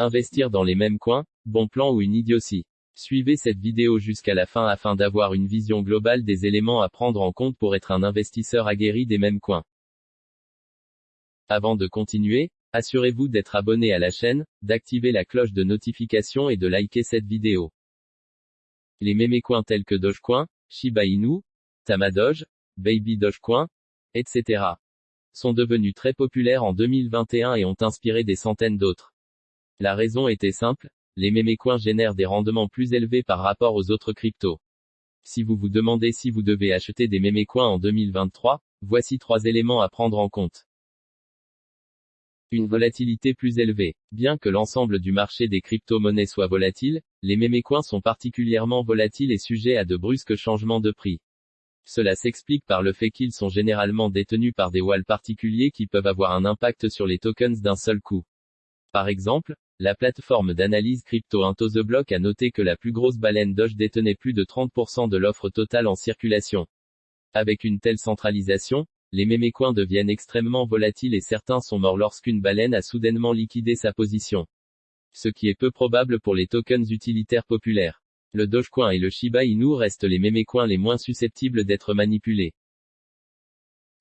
Investir dans les mêmes coins, bon plan ou une idiotie. Suivez cette vidéo jusqu'à la fin afin d'avoir une vision globale des éléments à prendre en compte pour être un investisseur aguerri des mêmes coins. Avant de continuer, assurez-vous d'être abonné à la chaîne, d'activer la cloche de notification et de liker cette vidéo. Les mémécoins tels que Dogecoin, Shiba Inu, Tamadoge, Baby Dogecoin, etc. sont devenus très populaires en 2021 et ont inspiré des centaines d'autres. La raison était simple, les mémécoins génèrent des rendements plus élevés par rapport aux autres cryptos. Si vous vous demandez si vous devez acheter des mémécoins en 2023, voici trois éléments à prendre en compte. Une volatilité plus élevée. Bien que l'ensemble du marché des crypto-monnaies soit volatile, les mémécoins sont particulièrement volatiles et sujets à de brusques changements de prix. Cela s'explique par le fait qu'ils sont généralement détenus par des walls particuliers qui peuvent avoir un impact sur les tokens d'un seul coup. Par exemple, la plateforme d'analyse crypto Block a noté que la plus grosse baleine Doge détenait plus de 30% de l'offre totale en circulation. Avec une telle centralisation, les mémécoins deviennent extrêmement volatiles et certains sont morts lorsqu'une baleine a soudainement liquidé sa position. Ce qui est peu probable pour les tokens utilitaires populaires. Le Dogecoin et le Shiba Inu restent les mémécoins les moins susceptibles d'être manipulés.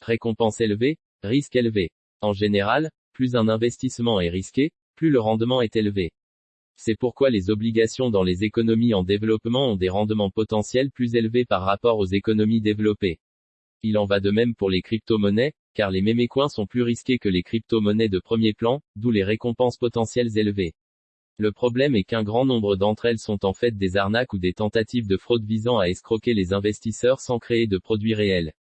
Récompense élevée, risque élevé. En général, plus un investissement est risqué, plus le rendement est élevé. C'est pourquoi les obligations dans les économies en développement ont des rendements potentiels plus élevés par rapport aux économies développées. Il en va de même pour les crypto-monnaies, car les mémécoins sont plus risqués que les crypto-monnaies de premier plan, d'où les récompenses potentielles élevées. Le problème est qu'un grand nombre d'entre elles sont en fait des arnaques ou des tentatives de fraude visant à escroquer les investisseurs sans créer de produits réels.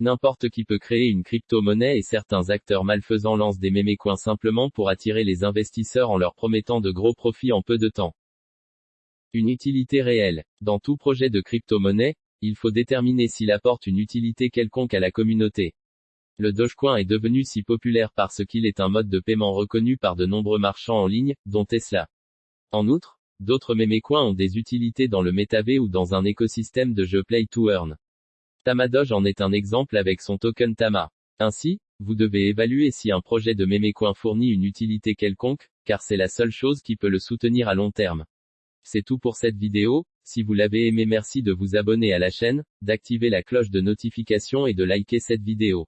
N'importe qui peut créer une crypto-monnaie et certains acteurs malfaisants lancent des mémécoins simplement pour attirer les investisseurs en leur promettant de gros profits en peu de temps. Une utilité réelle. Dans tout projet de crypto-monnaie, il faut déterminer s'il apporte une utilité quelconque à la communauté. Le Dogecoin est devenu si populaire parce qu'il est un mode de paiement reconnu par de nombreux marchands en ligne, dont Tesla. En outre, d'autres mémécoins ont des utilités dans le métavé ou dans un écosystème de jeux Play to Earn. Tamadoge en est un exemple avec son token Tama. Ainsi, vous devez évaluer si un projet de mémécoin fournit une utilité quelconque, car c'est la seule chose qui peut le soutenir à long terme. C'est tout pour cette vidéo, si vous l'avez aimé merci de vous abonner à la chaîne, d'activer la cloche de notification et de liker cette vidéo.